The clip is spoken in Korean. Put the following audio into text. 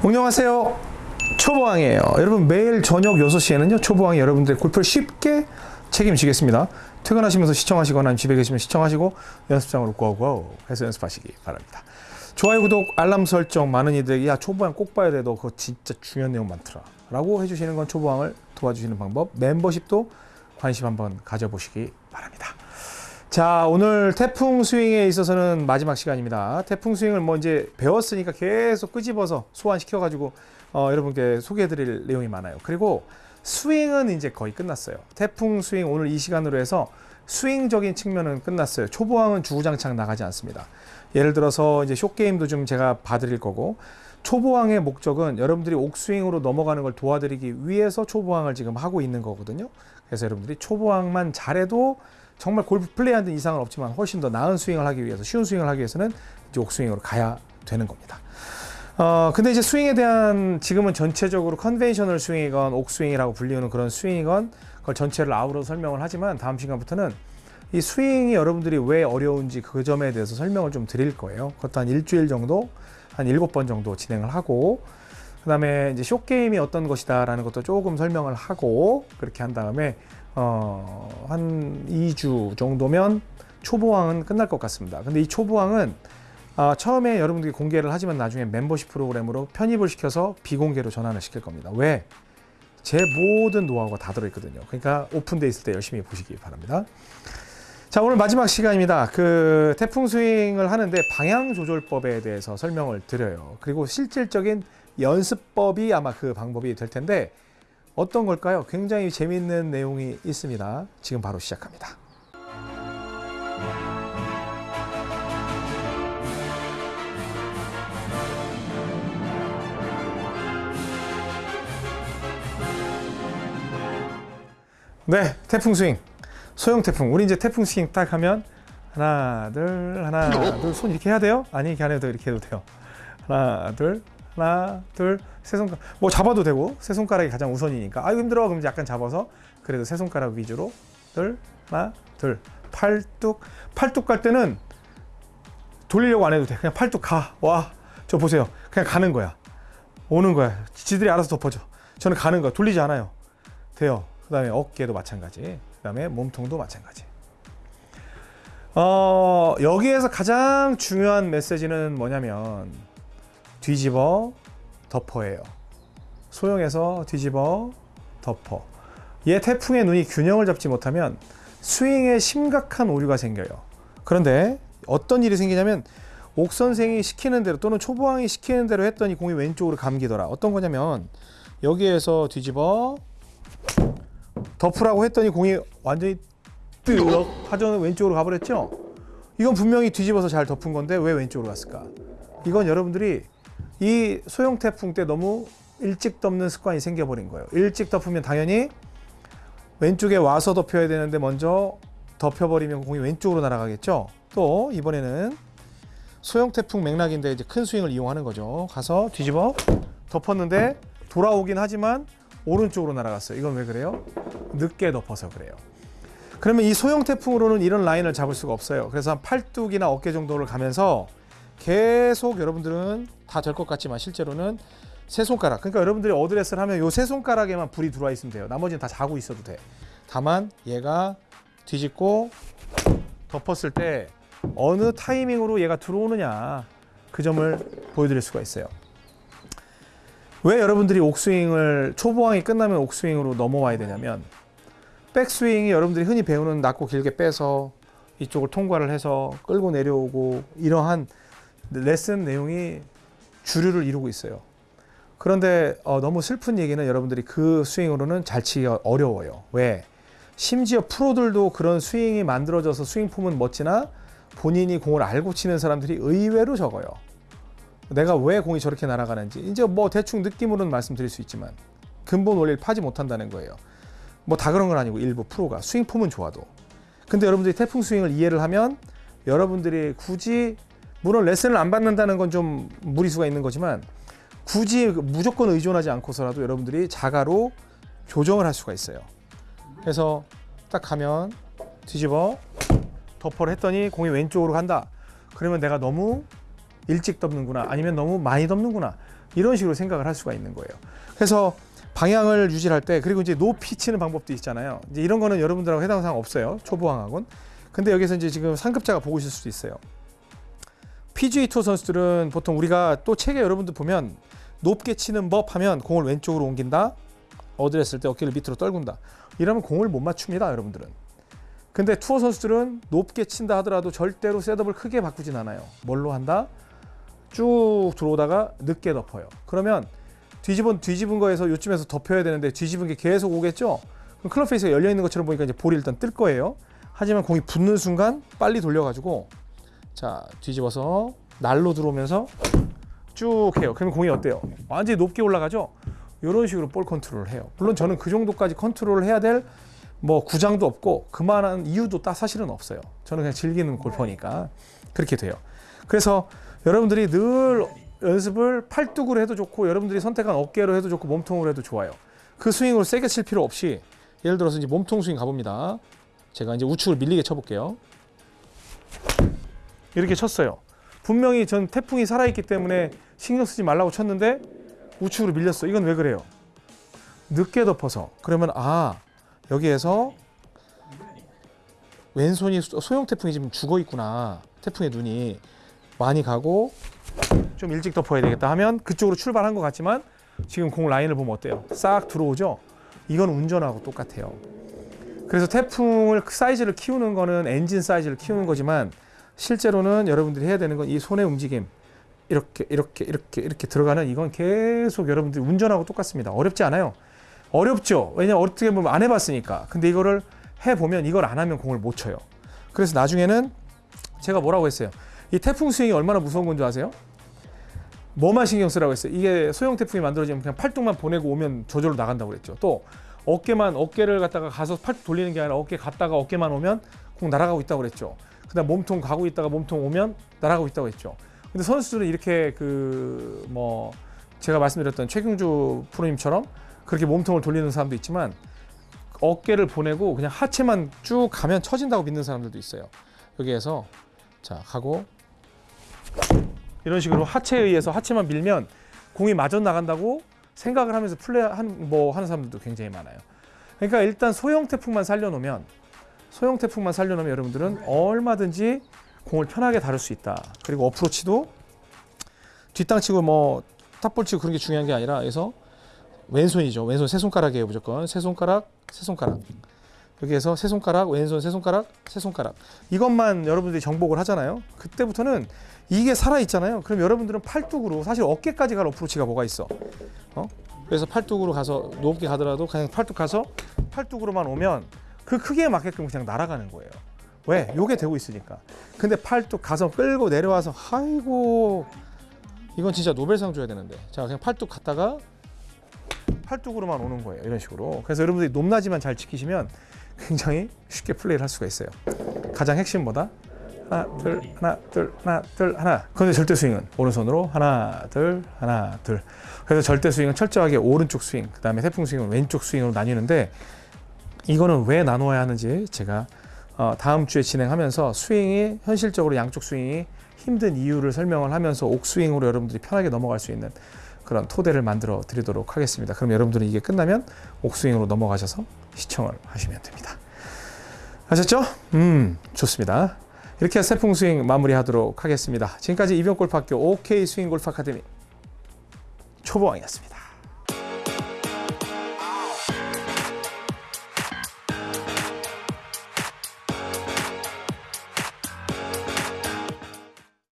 안녕하세요. 초보왕이에요. 여러분 매일 저녁 6시에는요. 초보왕이 여러분들의 골프를 쉽게 책임지겠습니다. 퇴근하시면서 시청하시거나 집에 계시면 시청하시고 연습장으로 고고 해서 연습하시기 바랍니다. 좋아요, 구독, 알람 설정 많은 이들에게 야 초보왕 꼭 봐야 돼. 너 그거 진짜 중요한 내용 많더라. 라고 해주시는 건 초보왕을 도와주시는 방법 멤버십도 관심 한번 가져보시기 바랍니다. 자 오늘 태풍 스윙에 있어서는 마지막 시간입니다. 태풍 스윙을 뭐 이제 배웠으니까 계속 끄집어서 소환시켜 가지고 어, 여러분께 소개해 드릴 내용이 많아요. 그리고 스윙은 이제 거의 끝났어요. 태풍 스윙 오늘 이 시간으로 해서 스윙적인 측면은 끝났어요. 초보왕은 주구장창 나가지 않습니다. 예를 들어서 이제 쇼 게임도 좀 제가 봐드릴 거고 초보왕의 목적은 여러분들이 옥스윙으로 넘어가는 걸 도와드리기 위해서 초보왕을 지금 하고 있는 거거든요. 그래서 여러분들이 초보왕만 잘해도 정말 골프 플레이하는 이상은 없지만 훨씬 더 나은 스윙을 하기 위해서 쉬운 스윙을 하기 위해서는 이제 옥스윙으로 가야 되는 겁니다. 어 근데 이제 스윙에 대한 지금은 전체적으로 conventional 스윙이건 옥스윙이라고 불리우는 그런 스윙이건 그걸 전체를 아우러 설명을 하지만 다음 시간부터는 이 스윙이 여러분들이 왜 어려운지 그 점에 대해서 설명을 좀 드릴 거예요. 그것도 한 일주일 정도 한 일곱 번 정도 진행을 하고 그 다음에 이제 short game이 어떤 것이다 라는 것도 조금 설명을 하고 그렇게 한 다음에 어, 한 2주 정도면 초보왕은 끝날 것 같습니다. 근데 이 초보왕은 아, 처음에 여러분들이 공개를 하지만 나중에 멤버십 프로그램으로 편입을 시켜서 비공개로 전환을 시킬 겁니다. 왜? 제 모든 노하우가 다 들어있거든요. 그러니까 오픈돼 있을 때 열심히 보시기 바랍니다. 자 오늘 마지막 시간입니다. 그 태풍 스윙을 하는데 방향 조절법에 대해서 설명을 드려요. 그리고 실질적인 연습법이 아마 그 방법이 될 텐데 어떤 걸까요? 굉장히 재미있는 내용이 있습니다. 지금 바로 시작합니다. 네, 태풍 스윙. 소형 태풍. 우리 이제 태풍 스윙 딱 하면 하나, 둘, 하나, 둘. 손 이렇게 해야 돼요? 아니, 이렇게 안 해도 이렇게 해도 돼요. 하나, 둘, 하나, 둘, 세 손가락. 뭐 잡아도 되고 세 손가락이 가장 우선이니까. 아유 힘들어. 그럼 약간 잡아서 그래도 세 손가락 위주로 둘, 하나, 둘. 팔뚝. 팔뚝 갈 때는 돌리려고 안 해도 돼. 그냥 팔뚝 가. 와. 저 보세요. 그냥 가는 거야. 오는 거야. 지들이 알아서 덮어줘. 저는 가는 거야. 돌리지 않아요. 돼요. 그 다음에 어깨도 마찬가지. 그 다음에 몸통도 마찬가지. 어, 여기에서 가장 중요한 메시지는 뭐냐면 뒤집어 덮어예요. 소형에서 뒤집어 덮어. 얘 태풍의 눈이 균형을 잡지 못하면 스윙에 심각한 오류가 생겨요. 그런데 어떤 일이 생기냐면 옥 선생이 시키는 대로 또는 초보왕이 시키는 대로 했더니 공이 왼쪽으로 감기더라. 어떤 거냐면 여기에서 뒤집어 덮으라고 했더니 공이 완전히 뜨럭 하전 왼쪽으로 가버렸죠. 이건 분명히 뒤집어서 잘 덮은 건데 왜 왼쪽으로 갔을까? 이건 여러분들이 이 소형 태풍 때 너무 일찍 덮는 습관이 생겨버린 거예요. 일찍 덮으면 당연히 왼쪽에 와서 덮여야 되는데 먼저 덮여버리면 공이 왼쪽으로 날아가겠죠. 또 이번에는 소형 태풍 맥락인데 이제 큰 스윙을 이용하는 거죠. 가서 뒤집어 덮었는데 돌아오긴 하지만 오른쪽으로 날아갔어요. 이건 왜 그래요? 늦게 덮어서 그래요. 그러면 이 소형 태풍으로는 이런 라인을 잡을 수가 없어요. 그래서 한 팔뚝이나 어깨 정도를 가면서 계속 여러분들은 다 될 것 같지만 실제로는 세 손가락. 그러니까 여러분들이 어드레스를 하면 요 세 손가락에만 불이 들어와 있으면 돼요. 나머지는 다 자고 있어도 돼. 다만 얘가 뒤집고 덮었을 때 어느 타이밍으로 얘가 들어오느냐 그 점을 보여드릴 수가 있어요. 왜 여러분들이 옥스윙을 초보왕이 끝나면 옥스윙으로 넘어와야 되냐면 백스윙이 여러분들이 흔히 배우는 낮고 길게 빼서 이쪽을 통과를 해서 끌고 내려오고 이러한 레슨 내용이 주류를 이루고 있어요. 그런데 어, 너무 슬픈 얘기는 여러분들이 그 스윙으로는 잘 치기가 어려워요. 왜? 심지어 프로들도 그런 스윙이 만들어져서 스윙 폼은 멋지나 본인이 공을 알고 치는 사람들이 의외로 적어요. 내가 왜 공이 저렇게 날아가는지 이제 뭐 대충 느낌으로는 말씀드릴 수 있지만 근본 원리를 파지 못한다는 거예요. 뭐 다 그런 건 아니고 일부 프로가 스윙 폼은 좋아도 근데 여러분들이 태풍 스윙을 이해를 하면 여러분들이 굳이 물론 레슨을 안 받는다는 건 좀 무리수가 있는 거지만 굳이 무조건 의존하지 않고서라도 여러분들이 자가로 조정을 할 수가 있어요. 그래서 딱 가면 뒤집어 덮어를 했더니 공이 왼쪽으로 간다. 그러면 내가 너무 일찍 덮는구나 아니면 너무 많이 덮는구나 이런 식으로 생각을 할 수가 있는 거예요. 그래서 방향을 유지할 때 그리고 이제 높이 치는 방법도 있잖아요. 이제 이런 거는 여러분들하고 해당 사항 없어요. 초보왕하고는. 근데 여기서 이제 지금 상급자가 보고 있을 수도 있어요. PGA 투어 선수들은 보통 우리가 또 책에 여러분들 보면 높게 치는 법 하면 공을 왼쪽으로 옮긴다. 어드레스를 때 어깨를 밑으로 떨군다. 이러면 공을 못 맞춥니다, 여러분들은. 근데 투어 선수들은 높게 친다 하더라도 절대로 셋업을 크게 바꾸진 않아요. 뭘로 한다? 쭉 들어오다가 늦게 덮어요. 그러면 뒤집은 뒤집은 거에서 요쯤에서 덮여야 되는데 뒤집은 게 계속 오겠죠? 그럼 클럽 페이스가 열려 있는 것처럼 보니까 이제 볼이 일단 뜰 거예요. 하지만 공이 붙는 순간 빨리 돌려가지고 자 뒤집어서 날로 들어오면서 쭉 해요. 그러면 공이 어때요? 완전히 높게 올라가죠? 이런 식으로 볼 컨트롤을 해요. 물론 저는 그 정도까지 컨트롤을 해야 될 뭐 구장도 없고 그만한 이유도 딱 사실은 없어요. 저는 그냥 즐기는 골퍼니까 그렇게 돼요. 그래서 여러분들이 늘 연습을 팔뚝으로 해도 좋고 여러분들이 선택한 어깨로 해도 좋고 몸통으로 해도 좋아요. 그 스윙으로 세게 칠 필요 없이 예를 들어서 이제 몸통 스윙 가봅니다. 제가 이제 우측을 밀리게 쳐볼게요. 이렇게 쳤어요. 분명히 전 태풍이 살아있기 때문에 신경 쓰지 말라고 쳤는데 우측으로 밀렸어. 이건 왜 그래요? 늦게 덮어서. 그러면 아 여기에서 왼손이 소- 소형 태풍이 지금 죽어 있구나. 태풍의 눈이 많이 가고 좀 일찍 덮어야 되겠다 하면 그쪽으로 출발한 것 같지만 지금 공 라인을 보면 어때요? 싹 들어오죠? 이건 운전하고 똑같아요. 그래서 태풍을 그 사이즈를 키우는 거는 엔진 사이즈를 키우는 거지만 실제로는 여러분들이 해야 되는 건 이 손의 움직임 이렇게 이렇게 이렇게 이렇게 들어가는 이건 계속 여러분들이 운전하고 똑같습니다. 어렵지 않아요. 어렵죠. 왜냐면 어떻게 보면 안 해봤으니까. 근데 이거를 해보면 이걸 안 하면 공을 못 쳐요. 그래서 나중에는 제가 뭐라고 했어요. 이 태풍 스윙이 얼마나 무서운 건지 아세요? 뭐만 신경 쓰라고 했어요. 이게 소형 태풍이 만들어지면 그냥 팔뚝만 보내고 오면 저절로 나간다고 그랬죠. 또 어깨만 어깨를 갖다가 가서 팔뚝 돌리는 게 아니라 어깨 갔다가 어깨만 오면 공 날아가고 있다고 그랬죠. 그다음 몸통 가고 있다가 몸통 오면 날아가고 있다고 했죠. 근데 선수들은 이렇게 그 뭐 제가 말씀드렸던 최경주 프로님처럼 그렇게 몸통을 돌리는 사람도 있지만 어깨를 보내고 그냥 하체만 쭉 가면 쳐진다고 믿는 사람들도 있어요. 여기에서 자 가고 이런 식으로 하체에 의해서 하체만 밀면 공이 마저 나간다고 생각을 하면서 플레이 한 뭐 하는 사람들도 굉장히 많아요. 그러니까 일단 소형 태풍만 살려놓으면 소형 태풍만 살려놓으면 여러분들은 얼마든지 공을 편하게 다룰 수 있다. 그리고 어프로치도 뒷땅 치고 뭐 탑볼 치고 그런 게 중요한 게 아니라 그래서 왼손이죠. 왼손 세 손가락이에요 무조건 세 손가락 세 손가락 여기 에서 세 손가락 왼손 세 손가락 세 손가락 이것만 여러분들이 정복을 하잖아요. 그때부터는 이게 살아 있잖아요. 그럼 여러분들은 팔뚝으로 사실 어깨까지 갈 어프로치가 뭐가 있어? 어? 그래서 팔뚝으로 가서 높게 가더라도 그냥 팔뚝 가서 팔뚝으로만 오면 그 크기에 맞게끔 그냥 날아가는 거예요. 왜? 요게 되고 있으니까. 근데 팔뚝 가서 끌고 내려와서 아이고 이건 진짜 노벨상 줘야 되는데. 자, 그냥 팔뚝 갔다가 팔뚝으로만 오는 거예요. 이런 식으로. 그래서 여러분들이 높낮이만 잘 지키시면 굉장히 쉽게 플레이를 할 수가 있어요. 가장 핵심 뭐다? 하나, 둘, 하나, 둘, 하나, 둘, 하나. 그런데 절대 스윙은 오른손으로 하나, 둘, 하나, 둘. 그래서 절대 스윙은 철저하게 오른쪽 스윙, 그 다음에 태풍 스윙은 왼쪽 스윙으로 나뉘는데 이거는 왜 나누어야 하는지 제가 어, 다음 주에 진행하면서 스윙이 현실적으로 양쪽 스윙이 힘든 이유를 설명을 하면서 옥스윙으로 여러분들이 편하게 넘어갈 수 있는 그런 토대를 만들어 드리도록 하겠습니다. 그럼 여러분들은 이게 끝나면 옥스윙으로 넘어가셔서 시청을 하시면 됩니다. 아셨죠? 음, 좋습니다. 이렇게 세풍 스윙 마무리하도록 하겠습니다. 지금까지 이병골프학교 OK 스윙 골프 아카데미 초보왕이었습니다.